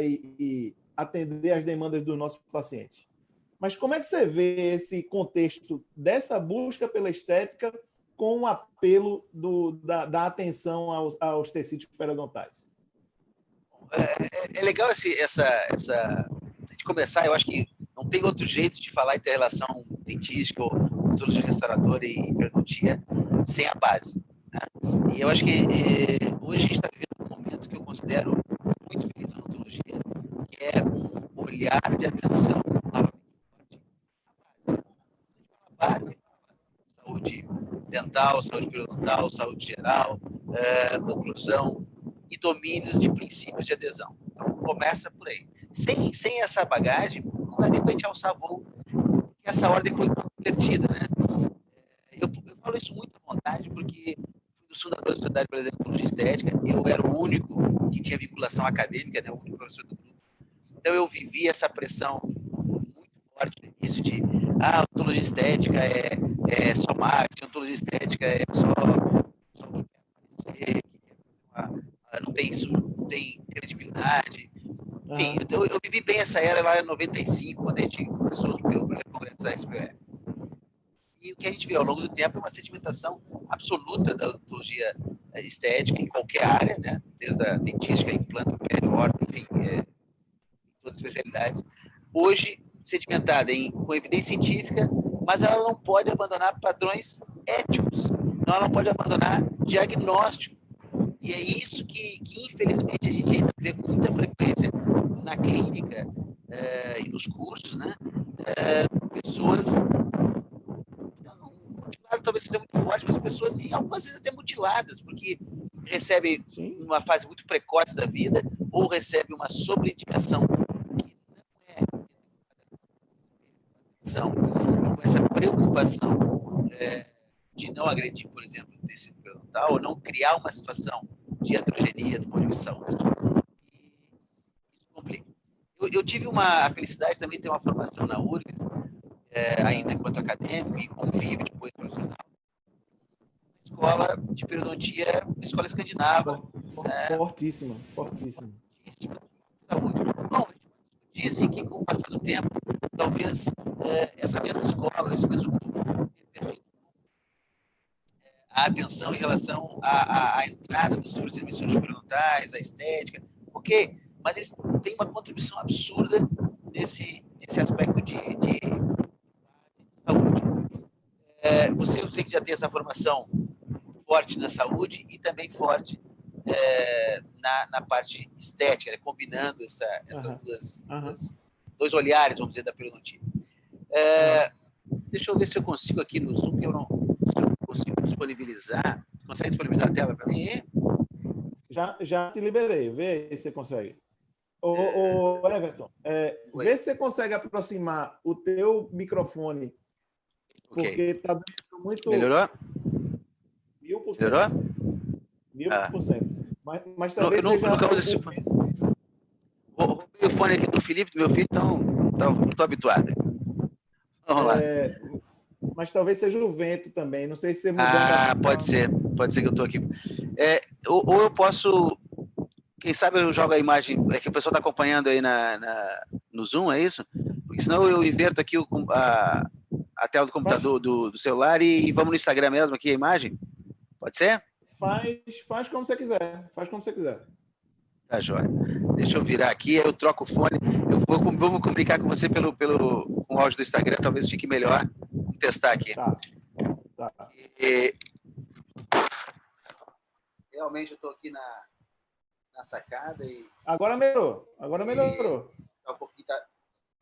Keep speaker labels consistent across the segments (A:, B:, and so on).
A: e, e atender às demandas dos nossos pacientes. Mas como é que você vê esse contexto dessa busca pela estética com o apelo do, da, da, atenção aos, aos, tecidos periodontais?
B: É, é, é legal esse, essa, essa de começar. Eu acho que não tem outro jeito de falar inter-relação dentística, odontologia restauradora e periodontia sem a base. Né? E eu acho que é, hoje a gente está vivendo um momento que eu considero muito feliz na odontologia, que é um olhar de atenção a base, saúde dental, saúde periodontal, saúde geral, é, oclusão e domínios de princípios de adesão. Então, começa por aí. Sem, sem essa bagagem, não dá nem para a gente alçar voo, porque essa ordem foi convertida, né? Eu, eu falo isso muito à vontade, porque fundadores da Sociedade Brasileira de Oncologia Estética, eu era o único que tinha vinculação acadêmica, né? o único professor do grupo. Então, eu vivi essa pressão muito forte no início de ah, odontologia estética é, é só marketing, odontologia estética é só, só que quer aparecer, não tem isso, não tem credibilidade. Enfim, eu, eu, vivi bem essa era lá em 95, quando a gente começou o primeiro congresso da SPR. E o que a gente vê ao longo do tempo é uma sedimentação absoluta da odontologia estética em qualquer área, né? desde a dentística, implante, pele, horta, enfim, é, todas as especialidades. Hoje, sedimentada em, com evidência científica, mas ela não pode abandonar padrões éticos, não, ela não pode abandonar diagnóstico. E é isso que, que infelizmente, a gente vê com muita frequência na clínica é, e nos cursos, né? É, pessoas talvez seja muito forte, mas pessoas, e algumas vezes até mutiladas, porque recebem Sim. uma fase muito precoce da vida ou recebem uma sobreindicação atenção e com essa preocupação é, de não agredir, por exemplo, o tecido periodontal, ou não criar uma situação de heterogeneia do ponto de saúde. E isso complica. Eu, eu, tive uma a felicidade também de ter uma formação na URGS, é, ainda enquanto acadêmico e convívio depois profissional. Escola de periodontia, uma escola escandinava.
A: Fortíssima, é, fortíssima. Fortíssima.
B: Saúde. Bom, disse assim, que com o passar do tempo, talvez é, essa mesma escola, esse mesmo grupo, tenha é, a atenção em relação à, à, à entrada dos de emissões experimentais, à estética, ok, mas eles têm uma contribuição absurda nesse, nesse aspecto de, de. É, você, eu sei que já tem essa formação forte na saúde e também forte é, na, na parte estética, né? combinando essa, essas uhum. Duas, uhum. duas, dois olhares, vamos dizer, da periodontia. É, deixa eu ver se eu consigo aqui no Zoom, que eu não eu consigo disponibilizar. Consegue disponibilizar a tela para mim?
A: Já, já te liberei, vê se você consegue. Ô, ô Everton, é, vê se você consegue aproximar o teu microfone, okay. porque está muito...
B: Melhorou?
A: Mil por cento. Melhorou? Mil ah. por cento. Mas, mas talvez
B: eu, seja... Nunca usei fone. Roubei o fone aqui do Felipe, do meu filho, então não estou habituado.
A: Vamos lá. É, mas talvez seja o vento também. Não sei se você
B: mudou. Ah, pode ser. Pode ser que eu estou aqui. É, ou, ou, eu posso. Quem sabe eu jogo a imagem. É que o pessoal está acompanhando aí na, na, no Zoom, é isso? Porque senão eu inverto aqui o, a, a tela do computador, do, do celular e, e vamos no Instagram mesmo aqui a imagem? Pode ser?
A: Faz, faz como você quiser. Faz como você quiser.
B: Tá, joia. Deixa eu virar aqui, eu troco o fone. Eu vou, vamos comunicar com você pelo, pelo com o áudio do Instagram, talvez fique melhor. Vamos testar aqui. Tá. tá. E, realmente eu estou aqui na, na sacada e.
A: Agora melhorou. Agora melhorou.
B: tá um pouquinho, tá,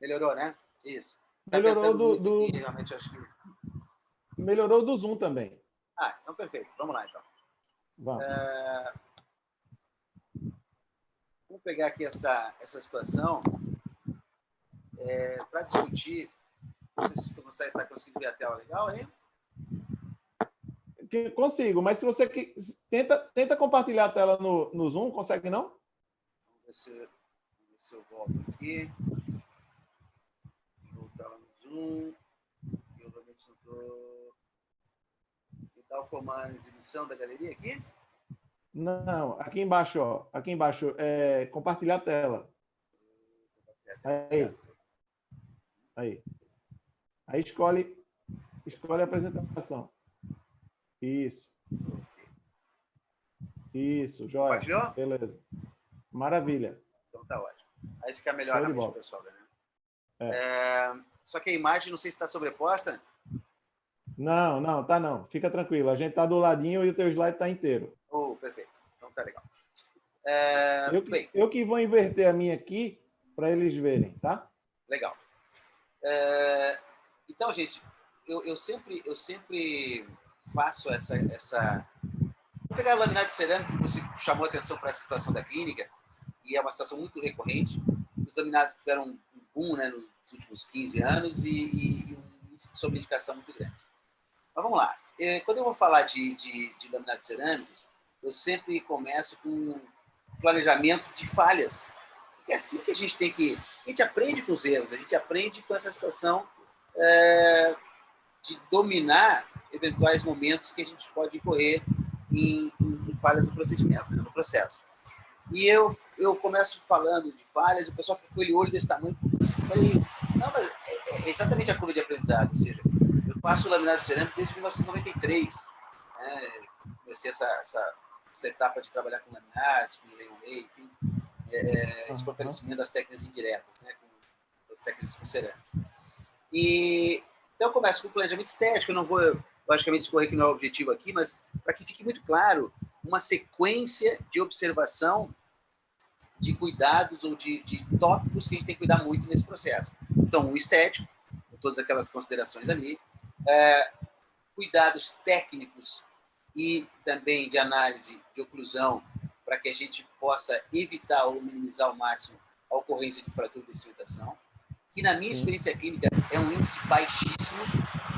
B: melhorou, né? Isso.
A: Tá melhorou do. do... Aqui, realmente acho que... Melhorou do Zoom também.
B: Ah, então perfeito. Vamos lá então. Vamos. É... Vamos pegar aqui essa, essa situação é, para discutir. Não sei se você está conseguindo ver a tela legal aí.
A: Consigo, mas se você tenta, tenta compartilhar a tela no, no Zoom, consegue não?
B: Vamos ver se, vamos ver se eu volto aqui. Zoom. Eu realmente não estou. O comando exibição da galeria aqui?
A: Não, aqui embaixo, ó, aqui embaixo, é compartilhar a tela. Aí. Aí. Aí escolhe, escolhe a apresentação. Isso. Isso, jóia. Beleza. Maravilha.
B: Então tá ótimo. Aí fica melhor mente pessoal, né? É. É, só que a imagem, não sei se está sobreposta.
A: Não, não, tá não. Fica tranquilo. A gente tá do ladinho e o teu slide tá inteiro.
B: Oh, perfeito. Então tá legal. É,
A: eu, que, eu que vou inverter a minha aqui para eles verem, tá?
B: Legal. É, então, gente, eu, eu, sempre, eu sempre faço essa, essa... Vou pegar a laminado de cerâmica, que você chamou atenção para essa situação da clínica, e é uma situação muito recorrente. Os laminados tiveram um boom né, últimos 15 anos e, e um índice de muito grande. Mas vamos lá. É, quando eu vou falar de, de, de laminados cerâmicos, eu sempre começo com planejamento de falhas. É assim que a gente tem que... A gente aprende com os erros, a gente aprende com essa situação é, de dominar eventuais momentos que a gente pode correr em, em, em falhas no procedimento, né, no processo. E eu, eu começo falando de falhas, o pessoal fica com ele olho desse tamanho. Não, mas é, é exatamente a curva de aprendizado. Ou seja, eu faço laminado cerâmico desde 1993. Né? Comecei essa, essa, essa etapa de trabalhar com laminados, com Leon enfim, é, é, esse fortalecimento das técnicas indiretas, né? com as técnicas com cerâmica. E, então, eu começo com o planejamento estético. Eu não vou, logicamente, escorrer que não é o objetivo aqui, mas para que fique muito claro, uma sequência de observação de cuidados ou de, de tópicos que a gente tem que cuidar muito nesse processo. Então, o estético, com todas aquelas considerações ali, é, cuidados técnicos e também de análise de oclusão para que a gente possa evitar ou minimizar ao máximo a ocorrência de fratura de cimentação, que na minha experiência clínica é um índice baixíssimo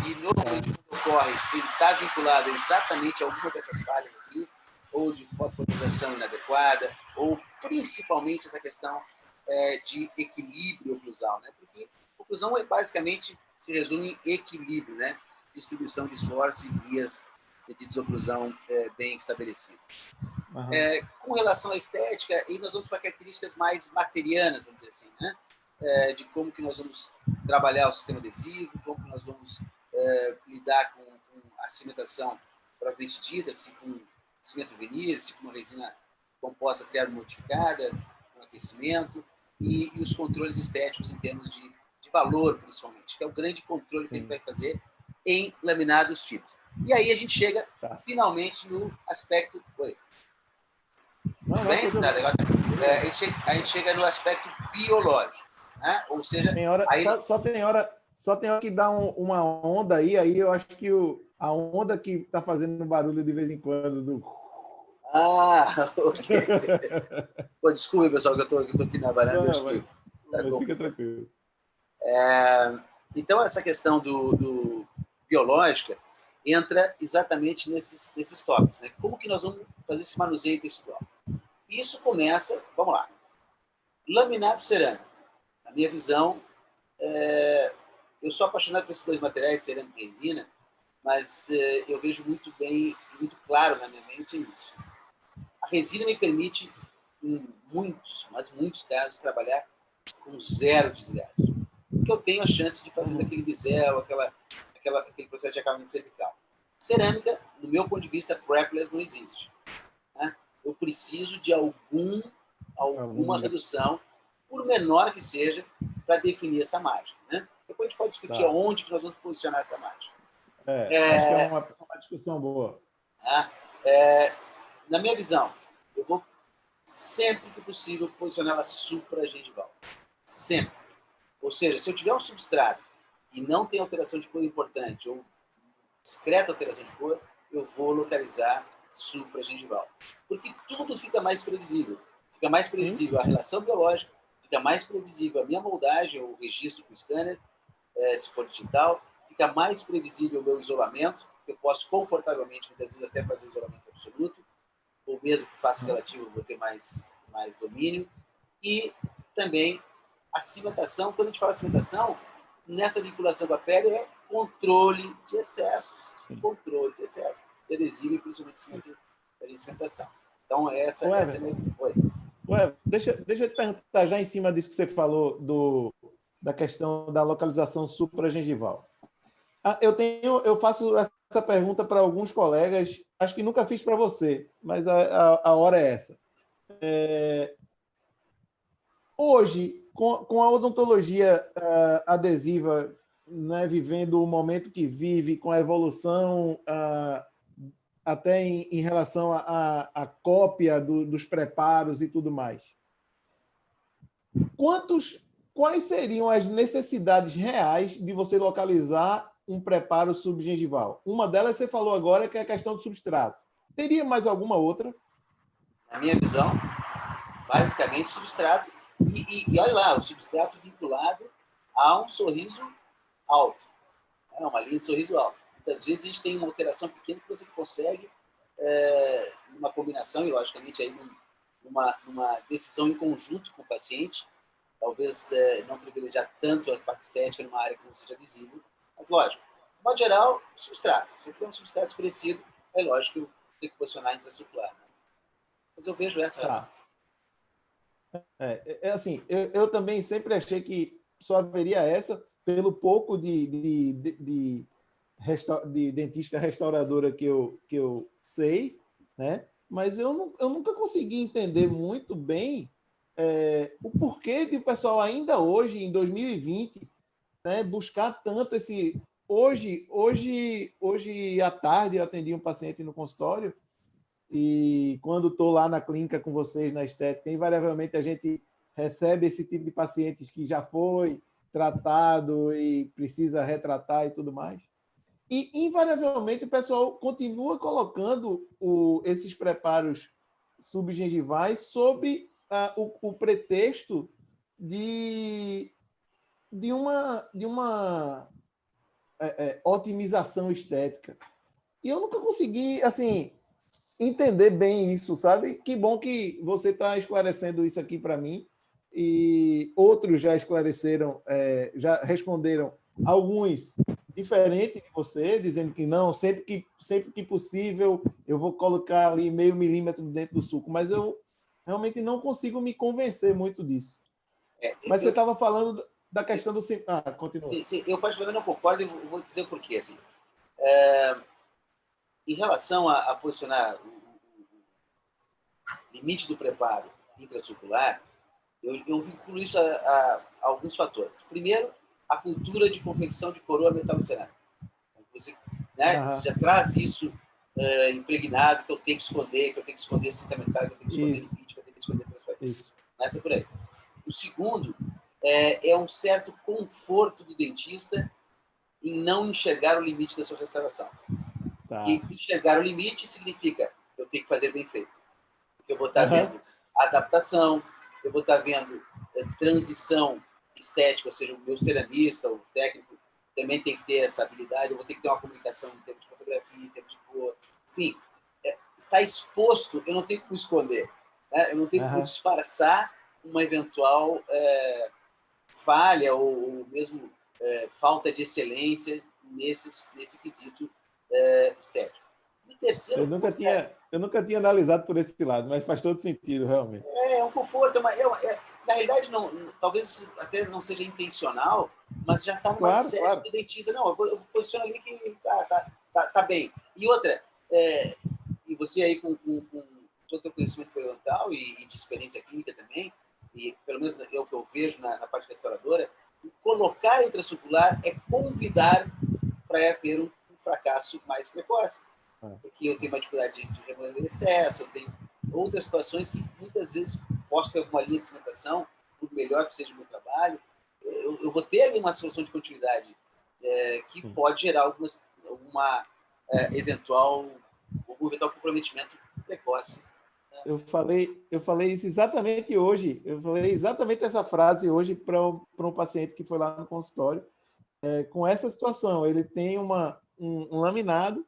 B: e normalmente quando ocorre, ele está vinculado exatamente a alguma dessas falhas aqui, ou de potenização inadequada, ou principalmente essa questão é, de equilíbrio oclusal, né? Porque oclusão é basicamente se resume em equilíbrio, né? Distribuição de esforços e guias de desoclusão é, bem estabelecidas. Uhum. É, com relação à estética, aí nós vamos para características mais materianas, vamos dizer assim, né? É, de como que nós vamos trabalhar o sistema adesivo, como que nós vamos é, lidar com, com, a cimentação propriamente dita, assim, com cimento vinil, com uma resina composta termomodificada, com aquecimento, e, e, os controles estéticos em termos de, valor, principalmente, que é o grande controle que Sim. gente vai fazer em laminados tipos. E aí a gente chega, tá. finalmente, no aspecto... Oi. Não, não, bem? Tá, legal. É, a, gente chega, a, gente chega, no aspecto biológico. Né? Ou seja...
A: Tem hora, aí... só, só, tem hora, só tem hora que dá um, uma onda aí, aí eu acho que o, a onda que está fazendo barulho de vez em quando do...
B: Ah, ok. Pô, desculpe, pessoal, que eu estou aqui na varanda. Não, mas,
A: tá mas fica tranquilo.
B: É, então, essa questão do, do, biológica entra exatamente nesses, nesses tópicos. Né? Como que nós vamos fazer esse manuseio tópico? Isso começa, vamos lá, laminado cerâmico. Na minha visão, é, eu sou apaixonado por esses dois materiais, cerâmica e resina, mas eh, eu vejo muito bem, muito claro na minha mente isso. A resina me permite, em muitos, mas muitos casos, trabalhar com zero desgaste. Porque eu tenho a chance de fazer daquele bisel, aquela, aquela, aquele processo de acabamento cervical. Cerâmica, no meu ponto de vista, prepless não existe. Né? Eu preciso de algum, alguma redução, por menor que seja, para definir essa margem. Né? Depois a gente pode discutir tá. onde que nós vamos posicionar essa margem.
A: É, é, acho que é uma, uma discussão boa.
B: É, é, na minha visão, eu vou sempre que possível posicionar ela supra-gengival. Sempre. Ou seja, se eu tiver um substrato e não tem alteração de cor importante ou discreta alteração de cor, eu vou localizar supra-gengival. Porque tudo fica mais previsível. Fica mais previsível Sim. a relação biológica, fica mais previsível a minha moldagem ou registro com o scanner, é, se for digital, fica mais previsível o meu isolamento, eu posso confortavelmente, muitas vezes, até fazer o isolamento absoluto, ou mesmo que faça relativo, vou ter mais, mais domínio. E também a cimentação, quando a gente fala cimentação, nessa vinculação com a pele é controle de excesso, Sim. controle de excesso de adesivo e principalmente de cimentação. Então, essa, Ué, essa é a minha... Oi.
A: Ué, deixa, deixa eu te perguntar já em cima disso que você falou do, da questão da localização supragengival. Ah, eu tenho, eu faço essa pergunta para alguns colegas, acho que nunca fiz para você, mas a, a, a, hora é essa. É, hoje, com, com a odontologia uh, adesiva né, vivendo o momento que vive, com a evolução uh, até em, em relação à cópia do, dos preparos e tudo mais. Quantos, quais seriam as necessidades reais de você localizar um preparo subgengival? Uma delas você falou agora, que é a questão do substrato. Teria mais alguma outra?
B: Na minha visão, basicamente substrato. E, e, e olha lá, o substrato vinculado a um sorriso alto. É uma linha de sorriso alto. Muitas vezes a gente tem uma alteração pequena que você consegue, é, uma combinação, e logicamente aí numa, numa decisão em conjunto com o paciente, talvez é, não privilegiar tanto a parte estética numa área que não seja visível, mas, lógico, de modo geral, substrato. Se eu tiver um substrato escurecido, é lógico que eu tenho que posicionar intrastrucular. Né? Mas eu vejo essa tá. razão.
A: É, é, é assim, eu, eu, também sempre achei que só haveria essa pelo pouco de, de, de, de, de dentista restauradora que eu, que eu sei, né? mas eu, eu nunca consegui entender muito bem é, o porquê de o pessoal ainda hoje, em 2020, né, buscar tanto esse. Hoje, hoje, hoje à tarde eu atendi um paciente no consultório e quando estou lá na clínica com vocês na estética, invariavelmente a gente recebe esse tipo de pacientes que já foi tratado e precisa retratar e tudo mais. E invariavelmente o pessoal continua colocando o, esses preparos subgengivais sob uh, o, o pretexto de de uma, de uma é, é, otimização estética. E eu nunca consegui, assim, entender bem isso, sabe? Que bom que você está esclarecendo isso aqui para mim e outros já esclareceram, é, já responderam alguns diferentes de você, dizendo que não, sempre que, sempre que possível eu vou colocar ali meio milímetro dentro do suco, mas eu realmente não consigo me convencer muito disso. É, mas você estava falando da questão do... Ah, continua.
B: Sim, sim, eu particularmente não concordo e vou dizer o porquê. Assim, é, em relação a, a posicionar o, limite do preparo intracircular, eu, eu vinculo isso a, a, a, alguns fatores. Primeiro, a cultura de confecção de coroa metal cerâmica. Você né, uhum. já traz isso uh, impregnado, que eu tenho que esconder, que eu tenho que esconder cinta metálica, que eu tenho que esconder limite, que eu tenho que esconder transparência. Isso. Por aí. O segundo é, é um certo conforto do dentista em não enxergar o limite da sua restauração. Tá. E enxergar o limite significa eu tenho que fazer bem feito. Eu vou estar uhum. vendo adaptação, eu vou estar vendo é, transição estética, ou seja, o meu ceramista, o técnico, também tem que ter essa habilidade, eu vou ter que ter uma comunicação em termos de fotografia, em termos de cor, enfim, é, está exposto, eu não tenho como esconder, né? eu não tenho uhum. como disfarçar uma eventual é, falha ou, ou mesmo é, falta de excelência nesses, nesse quesito é, estético.
A: terceiro, eu nunca tinha eu nunca tinha analisado por esse lado, mas faz todo sentido realmente.
B: É, é um conforto, é, é, na realidade não, talvez até não seja intencional, mas já está uma claro, série claro. do dentista. Não, eu, eu posiciono ali que tá, tá, tá, tá bem. E outra, é, e você aí com, com, com todo o teu conhecimento periodontal e, e de experiência clínica também, e pelo menos é o que eu vejo na, na parte restauradora, colocar a intracircular é convidar para ter um, um, fracasso mais precoce. É. Porque eu tenho uma dificuldade de, de remover excesso, eu tenho outras situações que muitas vezes posso ter alguma linha de cimentação, por melhor que seja o meu trabalho, eu, eu vou ter ali uma solução de continuidade é, que Sim. pode gerar algumas, alguma é, eventual, algum eventual comprometimento precoce
A: eu falei, eu falei isso exatamente hoje. Eu falei exatamente essa frase hoje para um, um paciente que foi lá no consultório. É, com essa situação, ele tem uma, um, um laminado,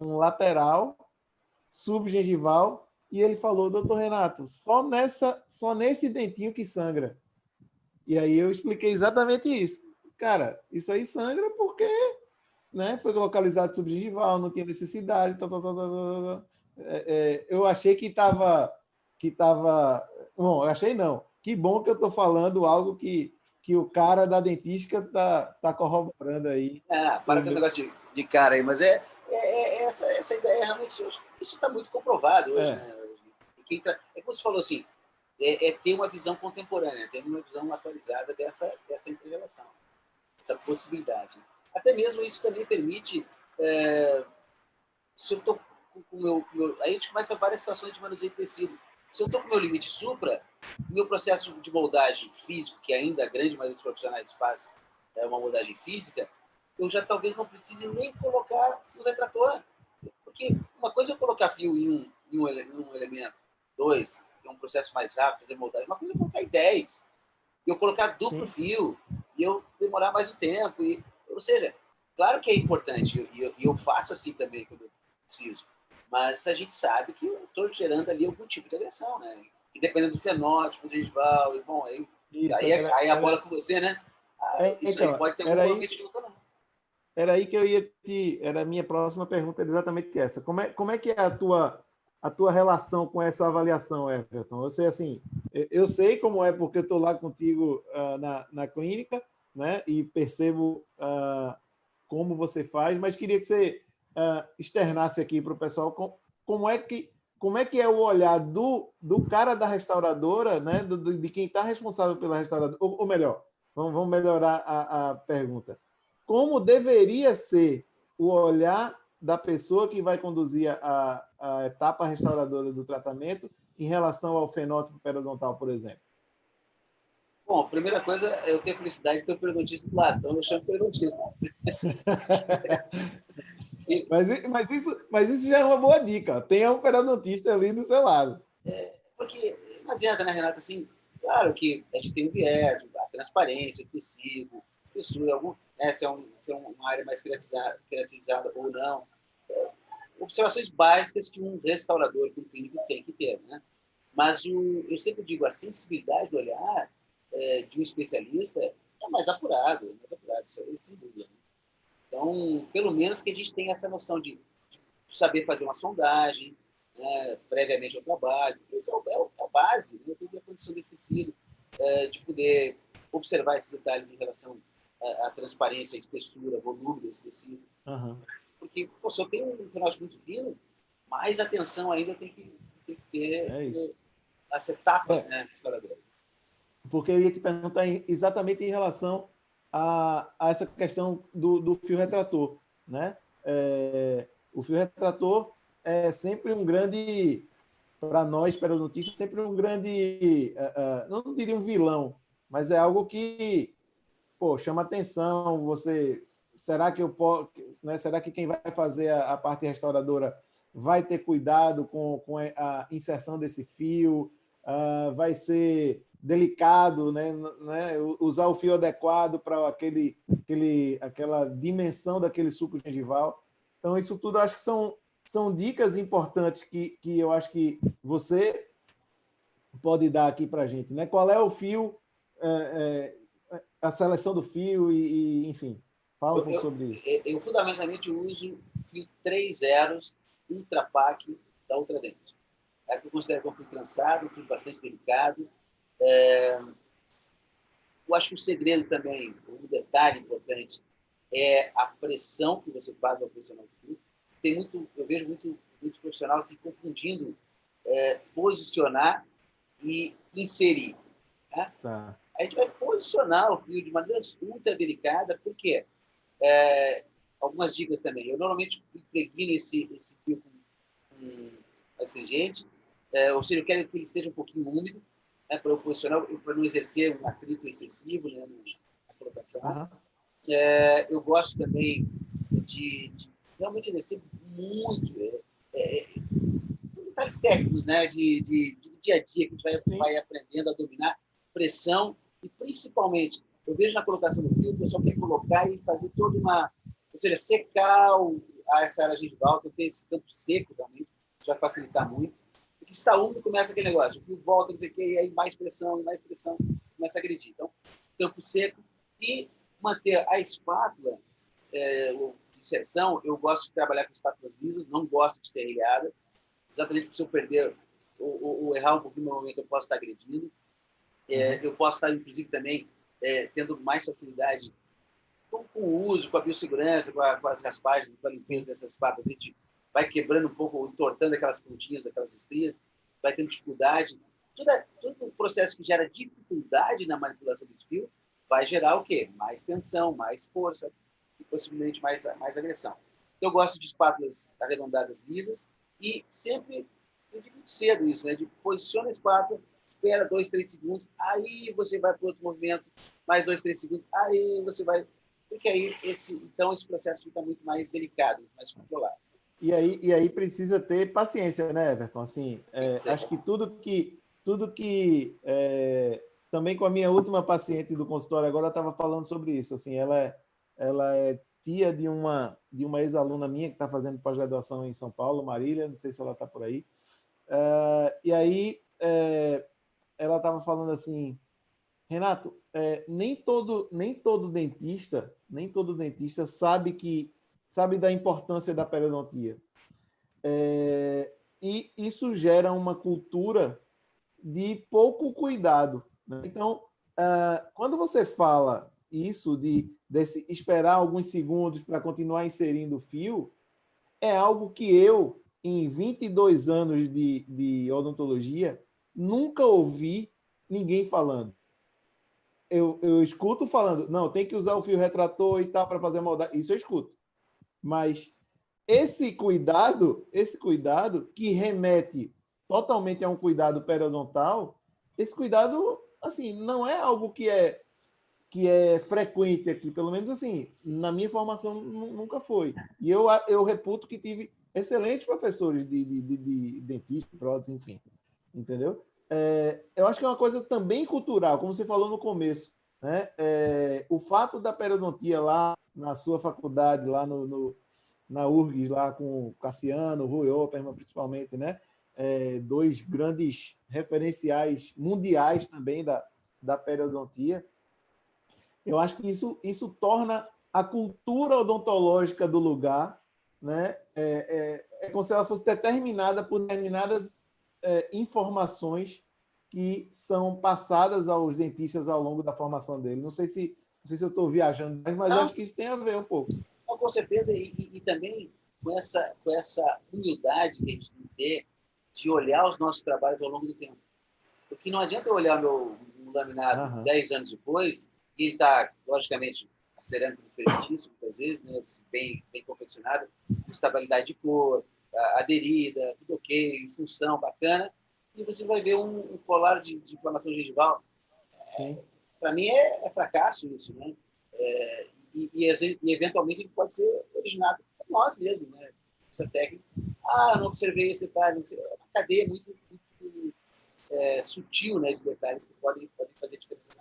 A: um lateral, subgengival, e ele falou, doutor Renato, só, nessa, só nesse dentinho que sangra. E aí eu expliquei exatamente isso. Cara, isso aí sangra porque né, foi localizado subgengival, não tinha necessidade, tal, tal, tal. É, é, eu achei que estava que tava, Bom, eu achei não. Que bom que eu estou falando algo que, que o cara da dentística está tá corroborando aí.
B: Ah, para com esse negócio de, de cara aí, mas é, é, é essa, essa ideia realmente, isso está muito comprovado hoje, é. né? Quem tá, é como você falou assim, é, é, ter uma visão contemporânea, ter uma visão atualizada dessa, dessa interrelação, essa possibilidade. Até mesmo isso também permite, é, se eu estou com o meu, meu, Aí a gente começa várias situações de manuseio de tecido. Se eu estou com o meu limite supra, meu processo de moldagem físico, que ainda a grande maioria dos profissionais faz é uma moldagem física, eu já talvez não precise nem colocar fio retrator. Porque uma coisa é eu colocar fio em um, em um, em um elemento, dois, é um processo mais rápido, fazer moldagem. Uma coisa é eu colocar em 10, e eu colocar duplo Sim. fio, e eu demorar mais um tempo. E, ou seja, claro que é importante, e eu, eu, faço assim também quando eu preciso, mas a gente sabe que eu estou gerando ali algum tipo de agressão, né? E dependendo do fenótipo, do gengival, e bom, aí, isso, aí, era, aí a bola era... com você, né? Ah, é, isso então, aí pode ter um
A: aí, de não. Era aí que eu ia te. Era a minha próxima pergunta, exatamente essa. Como é, como é que é a tua a tua relação com essa avaliação, Everton? Eu sei assim, eu sei como é porque eu estou lá contigo uh, na, na clínica, né? E percebo uh, como você faz, mas queria que você uh, externasse aqui para o pessoal com, como é que como é que é o olhar do, do cara da restauradora, né? Do, de quem está responsável pela restauradora, ou, ou melhor, vamos, vamos melhorar a, a pergunta. Como deveria ser o olhar da pessoa que vai conduzir a, a etapa restauradora do tratamento em relação ao fenótipo periodontal, por exemplo?
B: Bom, primeira coisa, eu tenho a felicidade de ter um periodontista do lado, então eu chamo periodontista.
A: mas, mas, isso, mas isso já é uma boa dica. Tenha um periodontista ali do seu lado.
B: É, porque não adianta, né, Renato? Assim, claro que a gente tem um viés, a transparência, o tecido, isso, algum, né, se, é um, se é uma área mais creatizada ou não. É, observações básicas que um restaurador, que um clínico tem que ter. Né? Mas o, eu sempre digo, a sensibilidade do olhar é, de um especialista é mais apurado, é mais apurado, isso aí sem dúvida. Né? Então, pelo menos que a gente tenha essa noção de, de saber fazer uma sondagem, né, previamente ao trabalho. Isso é, é, é a base, né? eu tenho a condição desse tecido, é, de poder observar esses detalhes em relação a, a transparência, a espessura, volume desse tecido. Uhum. Porque pô, se eu tenho um fenótipo muito fino, mais atenção ainda tem que, tem que ter é as etapas é. né, restauradoras.
A: Porque eu ia te perguntar exatamente em relação a, a essa questão do, do fio retrator. Né? É, o fio retrator é sempre um grande, para nós, periodontistas, sempre um grande, uh, uh, não diria um vilão, mas é algo que pô, chama atenção, você será que eu posso, né, será que quem vai fazer a, a, parte restauradora vai ter cuidado com, com a inserção desse fio, uh, vai ser delicado, né, né, usar o fio adequado para aquele, aquele, aquela dimensão daquele suco gengival. Então, isso tudo acho que são, são dicas importantes que, que eu acho que você pode dar aqui para a gente. Né? Qual é o fio é, é, a seleção do fio e, e enfim, fala um pouco sobre isso.
B: Eu, eu, fundamentalmente uso fio 3 zeros Ultra Pack da Ultradent. É que eu considero que é um fio cansado, um fio bastante delicado. É... Eu acho que o segredo também, um detalhe importante, é a pressão que você faz ao posicionar o fio. Tem muito, eu vejo muito, muito profissional se confundindo é, posicionar e inserir. Né? Tá a gente vai posicionar o fio de maneira ultra delicada, porque é, algumas dicas também. Eu normalmente impregno esse, esse fio com, com astringente, é, ou seja, eu quero que ele esteja um pouquinho úmido, né, para eu posicionar, para não exercer um atrito excessivo né, na colocação. Uhum. É, eu gosto também de, de, realmente exercer muito. É, é, são detalhes técnicos, né, de, de, de, dia a dia que a gente vai, vai aprendendo a dominar pressão principalmente, eu vejo na colocação do fio, o pessoal quer colocar e fazer toda uma... Ou seja, secar o, essa área gengival, ter esse campo seco também, isso vai facilitar muito. Porque se está úmido, começa aquele negócio, o fio volta, não sei o quê, e aí mais pressão, mais pressão, começa a agredir. Então, campo seco e manter a espátula, é, inserção, eu gosto de trabalhar com espátulas lisas, não gosto de ser serrilhada, exatamente porque se eu perder ou, ou, ou errar um pouquinho no momento, eu posso estar agredindo. É, uhum. eu posso estar, inclusive, também é, tendo mais facilidade com, com, o uso, com a biossegurança, com, a, com, as raspagens, com a limpeza dessas patas. A gente vai quebrando um pouco, entortando aquelas pontinhas, aquelas estrias, vai tendo dificuldade. Tudo, todo o processo que gera dificuldade na manipulação desse fio vai gerar o quê? Mais tensão, mais força e possivelmente mais, mais agressão. Eu gosto de espátulas arredondadas lisas e sempre, eu digo cedo isso, né? De posiciona a espátula, espera dois, três segundos, aí você vai para outro movimento, mais dois, três segundos, aí você vai... Porque aí, esse, então, esse processo fica muito mais delicado, mais controlado.
A: E aí, e aí precisa ter paciência, né, Everton? Assim, é, acho que tudo que, tudo que é, também com a minha última paciente do consultório agora estava falando sobre isso. Assim, ela é, ela é tia de uma de uma ex-aluna minha que está fazendo pós-graduação em São Paulo, Marília. Não sei se ela está por aí. Uh, e aí é, ela estava falando assim, Renato, é, nem todo nem todo dentista nem todo dentista sabe que sabe da importância da periodontia. É, e isso gera uma cultura de pouco cuidado. Né? Então, uh, quando você fala isso de desse esperar alguns segundos para continuar inserindo o fio, é algo que eu, em 22 anos de, de odontologia, nunca ouvi ninguém falando. Eu, eu escuto falando, não, tem que usar o fio retrator e tal para fazer moldagem. Isso eu escuto. Mas esse cuidado, esse cuidado que remete totalmente a um cuidado periodontal, esse cuidado, assim, não é algo que é que é frequente aqui, pelo menos assim, na minha formação nunca foi. E eu, eu reputo que tive excelentes professores de, de, de, de dentista, prótese, enfim, entendeu? É, eu acho que é uma coisa também cultural, como você falou no começo, né? É, o fato da periodontia lá na sua faculdade, lá no, no na URGS, lá com o Cassiano, Rui Opperman, principalmente, né? É, dois grandes referenciais mundiais também da, da periodontia. Eu acho que isso, isso torna a cultura odontológica do lugar né? é, é, é como se ela fosse determinada por determinadas é, informações que são passadas aos dentistas ao longo da formação dele. Não sei se, não sei se eu estou viajando, mas acho que isso tem a ver um pouco
B: com certeza, e, e, e, também com essa, com essa humildade que a gente tem que ter de olhar os nossos trabalhos ao longo do tempo. Porque não adianta eu olhar meu, meu laminado uhum. 10 anos depois e está, logicamente, a cerâmica diferentíssima, muitas vezes, né, bem, bem confeccionada, com estabilidade de cor, aderida, tudo ok, função bacana, e você vai ver um, um colar de, de inflamação gengival. É, Para mim é, é, fracasso isso, né? É, e, e, e eventualmente ele pode ser originado por nós mesmos, né? Essa técnica. Ah, não observei esse detalhe. É uma cadeia muito, muito é, sutil né, de detalhes que podem, podem fazer diferença.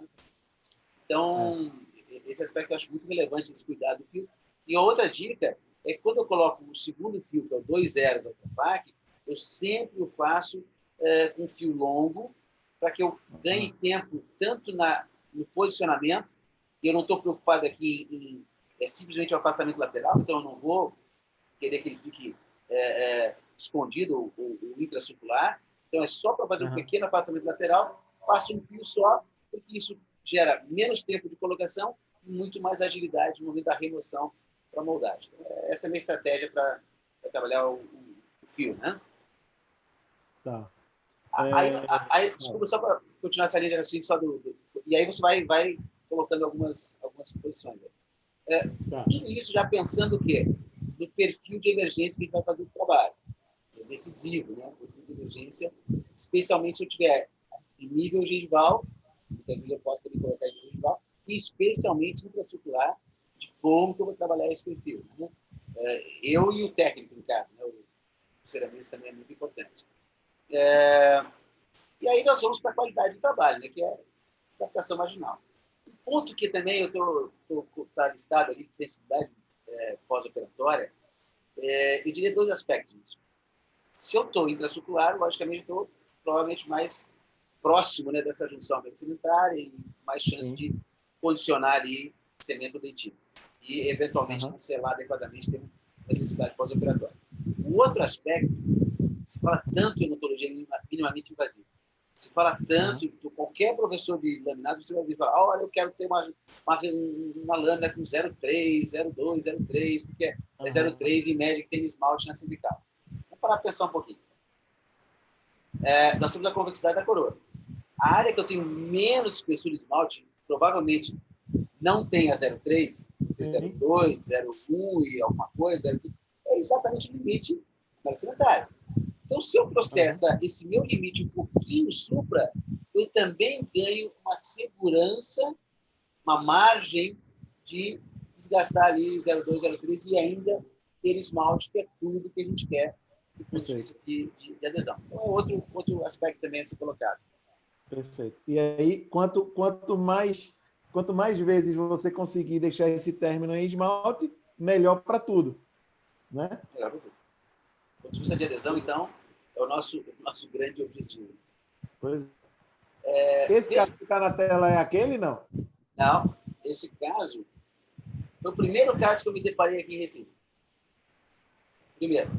B: Então, é. esse aspecto eu acho muito relevante, esse cuidado do fio. E outra dica é que quando eu coloco o segundo fio, que é o 2 zeros Ultrapac, eu sempre o faço é, com fio longo, para que eu ganhe tempo tanto na, no posicionamento eu não estou preocupado aqui em é, simplesmente o afastamento lateral, então eu não vou querer que ele fique é, é, escondido, o, o, intracircular. Então é só para fazer uhum. um pequeno afastamento lateral, faço um fio só, porque isso gera menos tempo de colocação e muito mais agilidade no momento da remoção para moldagem. Essa é a minha estratégia para trabalhar o, o, fio, né?
A: Tá.
B: Aí, é... aí, desculpa, só para continuar essa linha de raciocínio só do, do, E aí você vai, vai colocando algumas, algumas posições. É, tá. Tudo isso já pensando o quê? No perfil de emergência que a gente vai fazer o trabalho. É decisivo, né? O perfil de emergência, especialmente se eu tiver em nível gengival, muitas vezes eu posso também colocar em gengival, e especialmente infracircular, de como que eu vou trabalhar esse perfil. Né? É, eu e o técnico, no caso, né? o ceramista também é muito importante. É, e aí nós vamos para a qualidade do trabalho, né? que é adaptação marginal ponto que também eu estou tá listado ali de sensibilidade é, pós-operatória, é, eu diria dois aspectos. Se eu estou intracircular, logicamente estou provavelmente mais próximo né, dessa junção sedimentária e mais chance Sim. de condicionar ali cemento dentífrico e, eventualmente, uhum. selar adequadamente ter necessidade pós-operatória. O outro aspecto se fala tanto em odontologia minimamente invasiva, se fala tanto, uhum. qualquer professor de laminado, você vai vir falar, olha, eu quero ter uma, uma, uma lâmina com 0,3, 0,2, 0,3, porque é uhum. 0,3 em média que tem esmalte na cervical. Vamos parar para pensar um pouquinho. É, nós temos a convexidade da coroa. A área que eu tenho menos espessura de esmalte, provavelmente não tem a 0,3, 0,2, 0,1 e alguma coisa, é exatamente o limite sanitário. Então, se eu processa uhum. esse meu limite um pouquinho supra, eu também ganho uma segurança, uma margem de desgastar ali 0,2, 0,3 e ainda ter esmalte, que é tudo que a gente quer do ponto de vista de, de, de, adesão. Então, é outro, outro aspecto também a ser colocado.
A: Perfeito. E aí, quanto, quanto, mais, quanto mais vezes você conseguir deixar esse término em esmalte, melhor para tudo. Né? Melhor para tudo.
B: Do ponto de vista de adesão, então, é o nosso, nosso grande objetivo.
A: Pois é. Esse caso que está na tela é aquele, não?
B: Não. Esse caso foi o primeiro caso que eu me deparei aqui em Recife. Primeiro.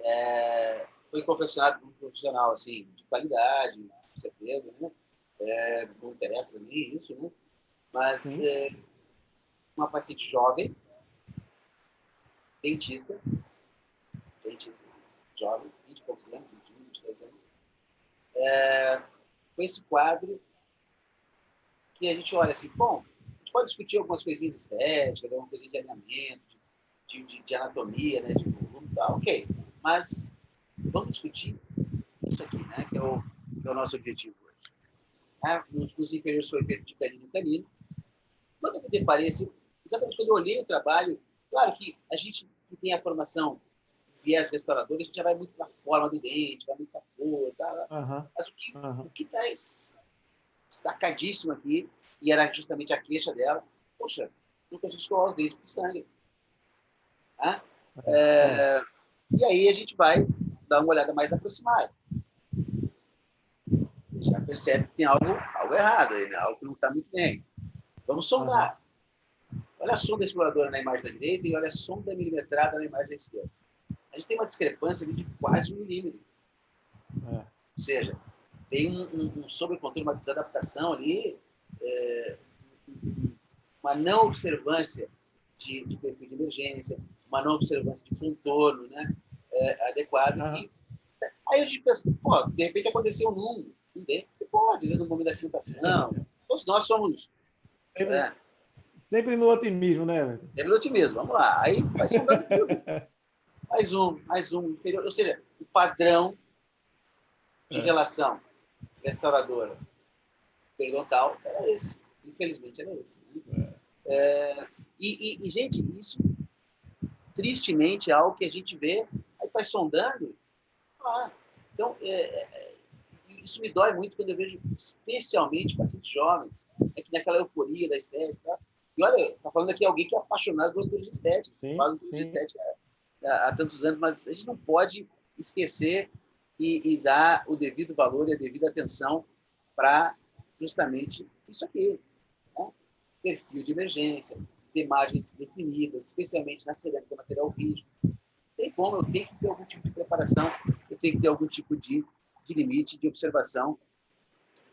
B: É, foi confeccionado por um profissional assim, de qualidade, com certeza. Né? É, não interessa também isso, né? mas é, uma paciente jovem, dentista, dentista, jovem, 20 e poucos anos, 21, 22 anos, é, com esse quadro que a gente olha assim, bom, a gente pode discutir algumas coisinhas estéticas, alguma coisa de alinhamento, de, de, de anatomia, né, de volume tal, ok, mas vamos discutir isso aqui, né, que é o, que é o nosso objetivo Ah, nos, nos inferiores foi feito de canino canino. Quando eu me deparei, assim, exatamente quando eu olhei o trabalho, claro que a gente que tem a formação viés restaurador, a gente já vai muito para a forma do dente, vai muito para a cor, tá? Uhum. mas o que uhum. que está destacadíssimo aqui, e era justamente a queixa dela, poxa, não consigo escovar o dente com sangue. Tá? É, e aí a gente vai dar uma olhada mais aproximada. Já percebe que tem algo, algo errado aí, né? algo que não está muito bem. Vamos sondar. Uhum. Olha a sonda exploradora na imagem da direita e olha a sonda milimetrada na imagem da esquerda a gente tem uma discrepância de quase um milímetro. É. Ou seja, tem um, um, um sobrecontrole, uma desadaptação ali, é, uma não observância de, de, perfil de emergência, uma não observância de contorno né, é, adequado. Ah. E, aí a gente pensa, pô, de repente aconteceu num, dente, pode, às vezes no momento da sentação. Todos nós somos...
A: Sempre, é, sempre no otimismo, né?
B: Sempre no otimismo, vamos lá. Aí vai mais um, mais um. Ou seja, o padrão de é. relação restauradora periodontal era esse. Infelizmente, era esse. Né? É. É, e, e, e, gente, isso tristemente é algo que a gente vê, aí vai sondando. Ah, então, é, é, isso me dói muito quando eu vejo, especialmente pacientes jovens, é que naquela euforia da estética. E olha, está falando aqui alguém que é apaixonado por odontologia estética. Sim, fala sim. estética há tantos anos, mas a gente não pode esquecer e, e dar o devido valor e a devida atenção para justamente isso aqui. Né? Perfil de emergência, ter margens definidas, especialmente na cerâmica material rígido. Tem como, eu tenho que ter algum tipo de preparação, eu tenho que ter algum tipo de, de limite, de observação,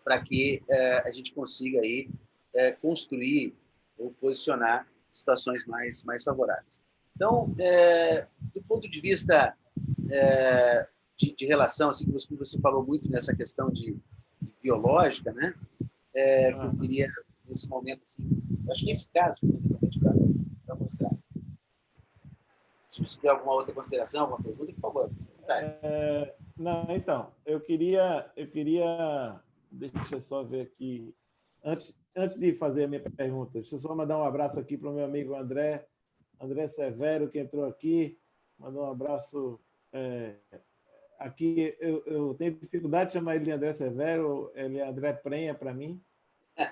B: para que é, a gente consiga aí, é, construir ou posicionar situações mais, mais favoráveis. Então, é, do ponto de vista de, de, relação, assim, como você falou muito nessa questão de, de biológica, né? É, que eu queria, nesse momento, assim, acho que esse caso, para mostrar. Se você tiver alguma outra consideração, alguma pergunta, por favor.
A: É, não, então, eu queria, eu queria, deixa eu só ver aqui, antes, antes de fazer a minha pergunta, deixa eu só mandar um abraço aqui para o meu amigo André, André Severo, que entrou aqui, mandou um abraço. É, aqui eu, eu, tenho dificuldade de chamar ele de André Severo, ele é André Prenha para mim.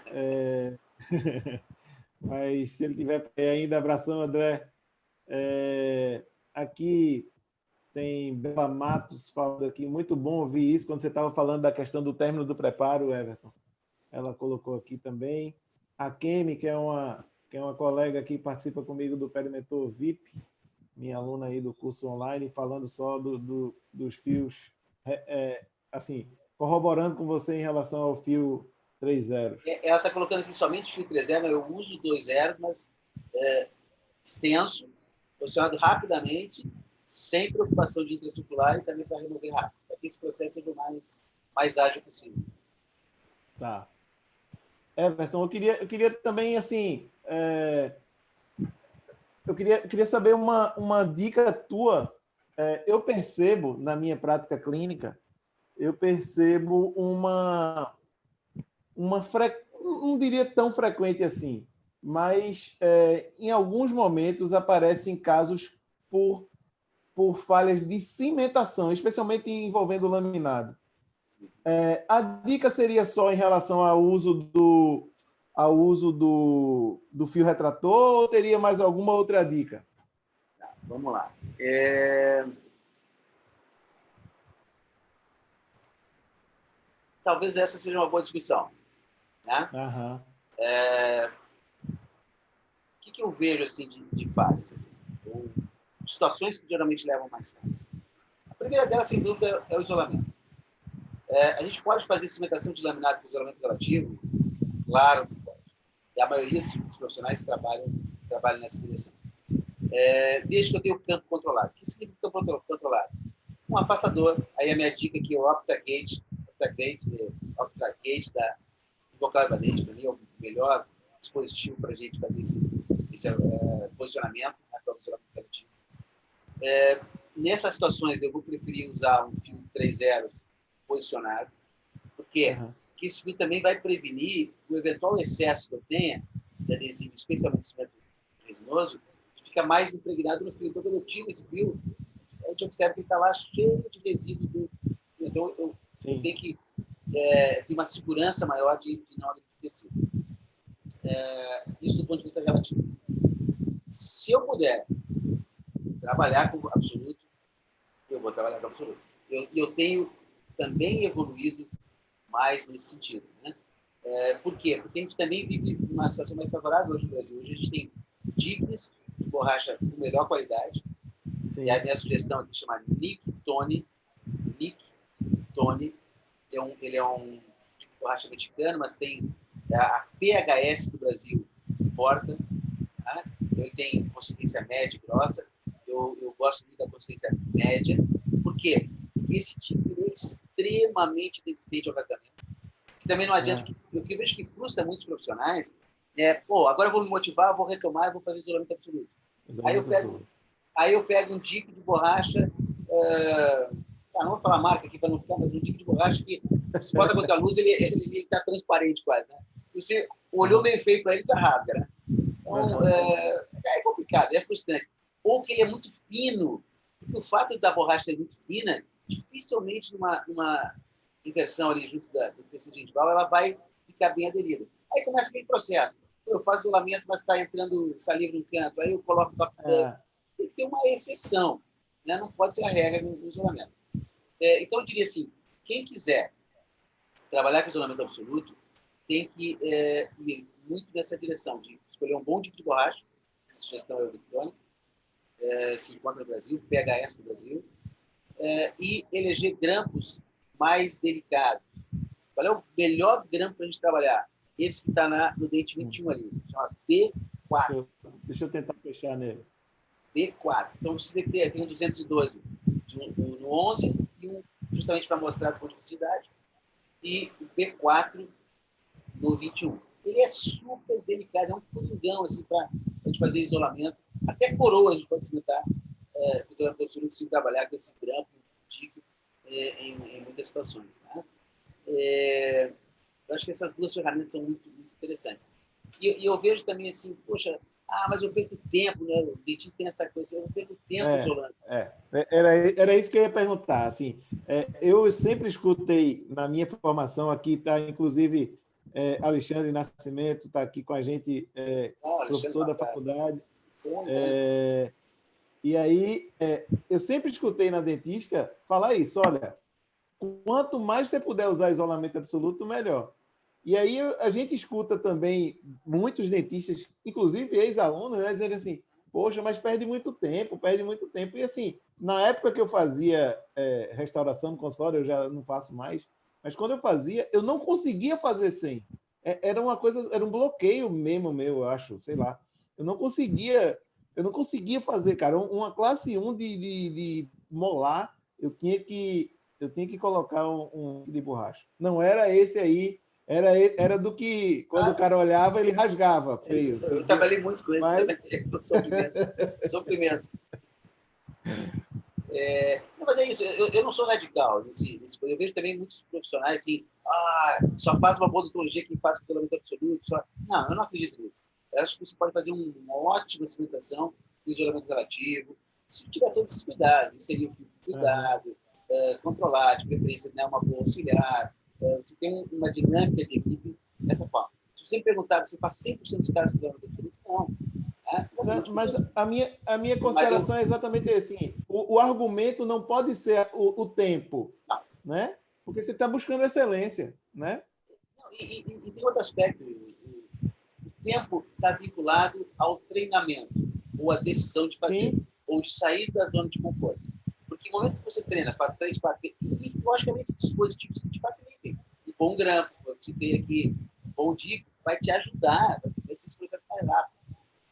A: É, mas se ele tiver ainda, abração, André. É, aqui tem Bela Matos falando aqui, muito bom ouvir isso, quando você estava falando da questão do término do preparo, Everton. Ela colocou aqui também. A Kemi, que é uma que é uma colega que participa comigo do Perimentor VIP, minha aluna aí do curso online, falando só do, do dos fios, é, é, assim, corroborando com você em relação ao fio 3.0.
B: É, ela está colocando aqui somente fio 3.0, eu uso 2.0, mas é, extenso, posicionado rapidamente, sem preocupação de intracircular e também para remover rápido, para que esse processo seja o mais, mais ágil possível.
A: Tá. Everton, eu queria, eu queria também, assim, é, eu queria, queria saber uma, uma dica tua. É, eu percebo, na minha prática clínica, eu percebo uma, uma fre... não diria tão frequente assim, mas é, em alguns momentos aparecem casos por, por falhas de cimentação, especialmente envolvendo laminado. É, a dica seria só em relação ao uso do, ao uso do, do fio retrator ou teria mais alguma outra dica?
B: Tá, vamos lá. É... Talvez essa seja uma boa discussão. Né?
A: Uhum.
B: É... O que, que eu vejo assim, de, de falhas? Ou situações que geralmente levam mais falhas. A primeira delas, sem dúvida, é o isolamento. É, a gente pode fazer cimentação de laminado com isolamento relativo? Claro que pode. E a maioria dos profissionais trabalham, trabalham nessa direção. É, desde que eu tenha o campo controlado. O que significa campo controlado? Um afastador. Aí a minha dica aqui é o OptaGate, OptaGate, OptaGate da Invocar Valente, para mim é o melhor dispositivo para a gente fazer esse, esse é, posicionamento, né, para o isolamento relativo. É, nessas situações, eu vou preferir usar um fio 3 zeros posicionado, porque uhum. que esse fio também vai prevenir o eventual excesso que eu tenha de adesivo, especialmente cimento resinoso, que fica mais impregnado no fio. Então, quando eu tiro esse fio, a gente observa que está lá cheio de resíduo. Do... Então, eu, eu, tenho que é, ter uma segurança maior de, de não tecido. É, isso do ponto de vista relativo. Se eu puder trabalhar com absoluto, eu vou trabalhar com absoluto. Eu, eu tenho também evoluído mais nesse sentido. Né? É, por quê? Porque a gente também vive uma situação mais favorável hoje no Brasil. Hoje a gente tem dicas de borracha com melhor qualidade. Sim. E a minha sugestão aqui chama Nick Tony. Nick Tony. É um, ele é um tipo de borracha mexicano, mas tem a PHS do Brasil importa. Tá? Ele tem consistência média e grossa. Eu, eu gosto muito da consistência média. Por quê? Porque esse tipo é extremamente resistente ao rasgamento. E também não adianta, é. o que eu vejo que frustra muitos profissionais é, pô, agora eu vou me motivar, vou reclamar, vou fazer isolamento absoluto. Isolamento aí, eu pego, absoluto. aí eu pego um dico de borracha, uh, tá, não vou falar marca aqui para não ficar, mas um dico de borracha que se bota contra a luz, ele está transparente quase, né? Se você olhou meio feio para ele, já rasga, né? Então, é, é complicado, é frustrante. Ou que ele é muito fino, o fato da borracha ser muito fina, dificilmente numa, numa inversão ali junto da, do tecido gengival, ela vai ficar bem aderida. Aí começa aquele processo. Eu faço isolamento, mas está entrando saliva no canto. Aí eu coloco é. Tem que ser uma exceção. Né? Não pode ser a regra no, isolamento. É, então, eu diria assim, quem quiser trabalhar com isolamento absoluto, tem que é, ir muito nessa direção de escolher um bom tipo de borracha, sugestão eletrônica, é, se encontra no Brasil, PHS no Brasil, é, e eleger grampos mais delicados. Qual é o melhor grampo para a gente trabalhar? Esse que está no dente 21 ali, chama B4.
A: Deixa eu tentar fechar nele.
B: B4. Então, você tem um 212 no, no 11 e um justamente para mostrar a continuidade e o B4 no 21. Ele é super delicado, é um coringão assim, para a gente fazer isolamento. Até coroa a gente pode cimentar é, isolamento absoluto se trabalhar com esse grampo é, em, em, muitas situações. Tá? É, eu acho que essas duas ferramentas são muito, muito interessantes. E, e, eu vejo também assim, poxa, ah, mas eu perco tempo, né? O dentista tem essa coisa, eu perco tempo é, isolando.
A: É, era, era isso que eu ia perguntar. Assim, é, eu sempre escutei na minha formação aqui, está inclusive é, Alexandre Nascimento, está aqui com a gente, é, ah, professor da faculdade. É, e aí, é, eu sempre escutei na dentística falar isso, olha, quanto mais você puder usar isolamento absoluto, melhor. E aí a gente escuta também muitos dentistas, inclusive ex-alunos, né, dizendo assim, Poxa, mas perde muito tempo, perde muito tempo. E assim, na época que eu fazia é, restauração no consultório, eu já não faço mais, mas quando eu fazia, eu não conseguia fazer sem. É, era uma coisa, era um bloqueio mesmo meu, eu acho, sei lá. Eu não conseguia, eu não conseguia fazer, cara. Uma classe 1 de, de, de molar, eu tinha que eu tinha que colocar um, um de borracha. Não era esse aí era, era do que, quando ah, o cara olhava, ele rasgava. Feio,
B: eu, eu trabalhei muito com isso Mas... sofrimento. sofrimento. É, não, mas é isso, eu, eu não sou radical nesse, nesse Eu vejo também muitos profissionais assim, ah, só faz uma odontologia quem faz isolamento absoluto. Só... Não, eu não acredito nisso. Eu acho que você pode fazer uma ótima cimentação com isolamento relativo, se tiver todos esses cuidados, inserir o cuidado, uhum. uh, controlar, de preferência, né, uma boa auxiliar, você tem uma dinâmica de equipe dessa forma. Se você me perguntar, você faz 100% dos caras que levam definido? Não.
A: É, não, mas a minha, a minha consideração eu... é exatamente assim: o, o, argumento não pode ser o, o tempo, não. né? Porque você está buscando excelência, né?
B: Não, e, e, e, tem outro aspecto: tempo está vinculado ao treinamento, ou à decisão de fazer, Sim. ou de sair da zona de conforto. Porque no momento que você treina, faz três, quatro, e, logicamente, dispositivos que te facilitem. Um bom grampo, você tem aqui, um bom dico, vai te ajudar a fazer esses processos mais rápido.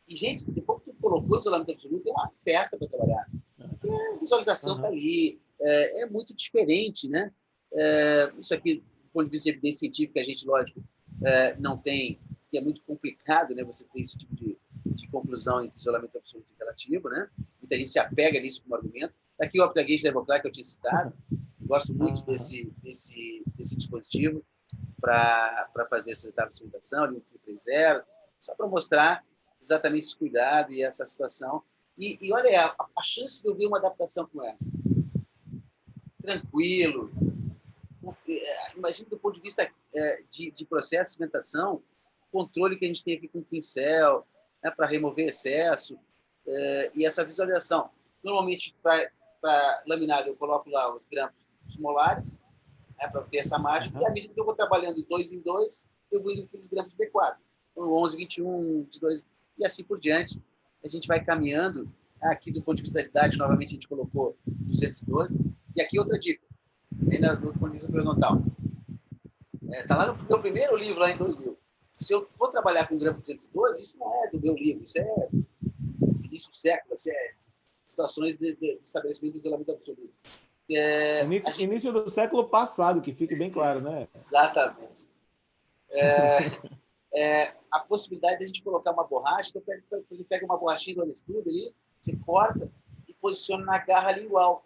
B: E, gente, depois que tu colocou o isolamento absoluto, é uma festa para trabalhar. Porque a visualização está uhum. ali, é, é, muito diferente, né? É, isso aqui, do ponto de vista de evidência científica, a gente, lógico, é, não tem, que é muito complicado, né? Você ter esse tipo de, de conclusão entre isolamento absoluto e relativo, né? Muita gente se apega nisso como argumento, Aqui o Optagate Democrat que eu tinha citado. Gosto muito desse, desse, desse dispositivo para fazer essa etapa de simulação, ali um Fio 3.0, só para mostrar exatamente esse cuidado e essa situação. E, e olha, a, a, chance de eu ver uma adaptação com essa. Tranquilo. É, imagina do ponto de vista é, de, de processo de cimentação, controle que a gente tem aqui com o pincel, né, para remover excesso, é, e essa visualização. Normalmente, para para laminado, eu coloco lá os grampos molares, né, para ter essa margem, uhum. e à medida que eu vou trabalhando de dois em dois, eu vou indo com aqueles grampos B4. Então, 11, 21, 22, e assim por diante. A gente vai caminhando. Aqui, do ponto de vista da idade, novamente, a gente colocou 212. E aqui outra dica, ainda do ponto de vista periodontal. Está é, tá lá no meu primeiro livro, lá em 2000. Se eu vou trabalhar com grampo 212, isso não é do meu livro, isso é início do século, isso é situações de, de, de estabelecimento do isolamento absoluto.
A: É, início, gente... início, do século passado, que fique bem claro, né?
B: Exatamente. É, é, a possibilidade de a gente colocar uma borracha, então pega, você pega uma borrachinha do estudo ali, você corta e posiciona na garra lingual.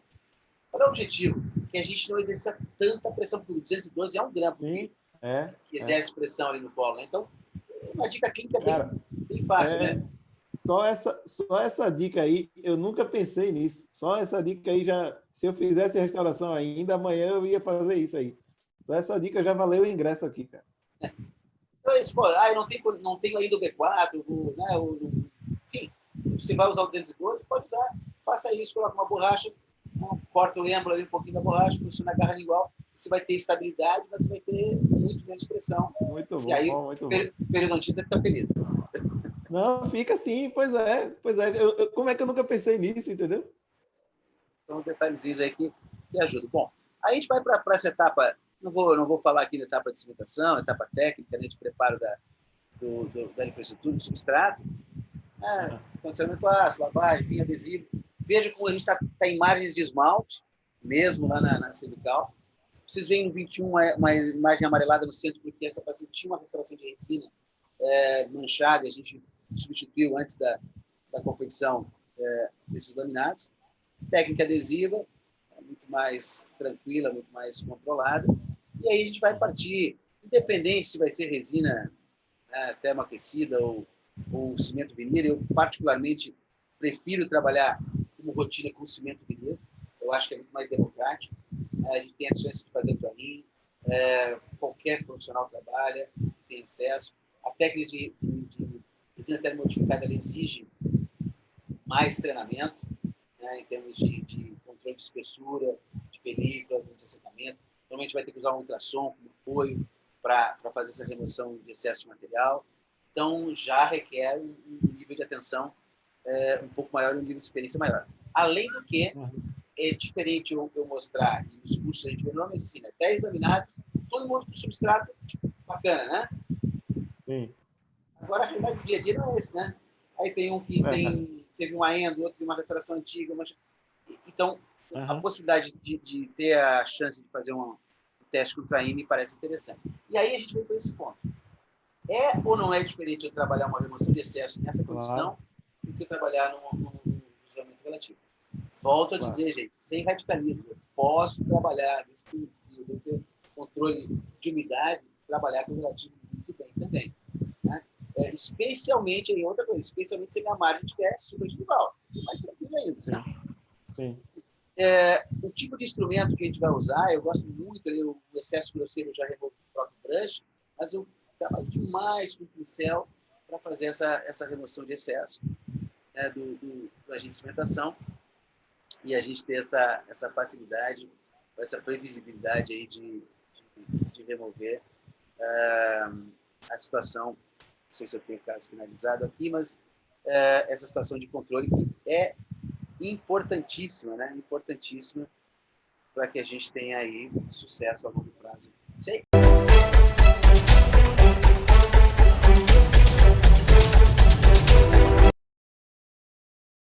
B: Qual é o objetivo? Que a gente não exerça tanta pressão, porque 212 é um gramo
A: Sim, é,
B: que exerce pressão ali no colo. Né? Então, é uma dica clínica bem, Cara, bem fácil, é, né?
A: Só essa, só essa dica aí, eu nunca pensei nisso. Só essa dica aí já, se eu fizesse restauração ainda, amanhã eu ia fazer isso aí. Só essa dica já valeu o ingresso aqui, cara.
B: Então, isso, pô, ah, eu não tenho, não tenho ainda o B4, o, né, o, enfim, você vai usar o 212, pode usar, faça isso, coloca uma borracha, corta o êmbolo ali um pouquinho da borracha, posiciona a garra igual, você vai ter estabilidade, mas você vai ter muito menos pressão.
A: Muito bom,
B: e aí
A: muito
B: o periodontista fica feliz.
A: Não, fica assim, pois é, pois é. Eu, eu, como é que eu nunca pensei nisso, entendeu?
B: São detalhezinhos aí que, que ajudam. Bom, aí a gente vai para essa etapa, não vou, não vou falar aqui da etapa de cimentação, etapa técnica, né, de preparo da, do, do, da infraestrutura, do substrato, né, condicionamento ácido, lavagem, fim adesivo. Veja como a gente está tá em margens de esmalte, mesmo lá na, na cervical. Vocês veem no 21 uma, imagem amarelada no centro, porque essa paciente tinha uma restauração de resina é, manchada, a gente substituiu antes da, da confecção é, desses laminados. Técnica adesiva, muito mais tranquila, muito mais controlada. E aí a gente vai partir, independente se vai ser resina né, termoaquecida ou, ou cimento vinílico, eu particularmente prefiro trabalhar como rotina com cimento vinílico. Eu acho que é muito mais democrático. A gente tem a chance de fazer o é, qualquer profissional trabalha, tem acesso. A técnica de, de, de resina exige mais treinamento, né, em termos de, de, controle de espessura, de película, de assentamento. Normalmente vai ter que usar um ultrassom como apoio para fazer essa remoção de excesso de material. Então, já requer um, nível de atenção é, um pouco maior e um nível de experiência maior. Além do que, é diferente eu, eu mostrar, e nos cursos a gente vê na medicina, 10 laminados, todo mundo com substrato bacana, né? Sim. Agora, a realidade do dia a dia não é esse, né? Aí tem um que é. tem, teve uma endo, outro tem uma restauração antiga. Uma... Então, uhum. a possibilidade de, de, ter a chance de fazer um teste com me parece interessante. E aí a gente vem para esse ponto. É ou não é diferente eu trabalhar uma remoção de excesso nessa condição claro. do que trabalhar num, num isolamento relativo? Volto a claro. dizer, gente, sem radicalismo. Eu posso trabalhar nesse período, ter controle de umidade, trabalhar com relativo muito bem também. Né? É, especialmente, em outra coisa, especialmente se a minha margem estiver rival. Mais tranquilo ainda. Sim. Sim. É, o tipo de instrumento que a gente vai usar, eu gosto muito, ali, o excesso grosseiro eu já removo o próprio brush, mas eu trabalho demais com o pincel para fazer essa, essa remoção de excesso né, do, do, do agente de cimentação e a gente ter essa, essa facilidade, essa previsibilidade aí de, de, de remover uh, a situação, não sei se eu tenho o caso finalizado aqui, mas uh, essa situação de controle que é importantíssima, né? Importantíssima para que a gente tenha aí sucesso a longo prazo. Sei.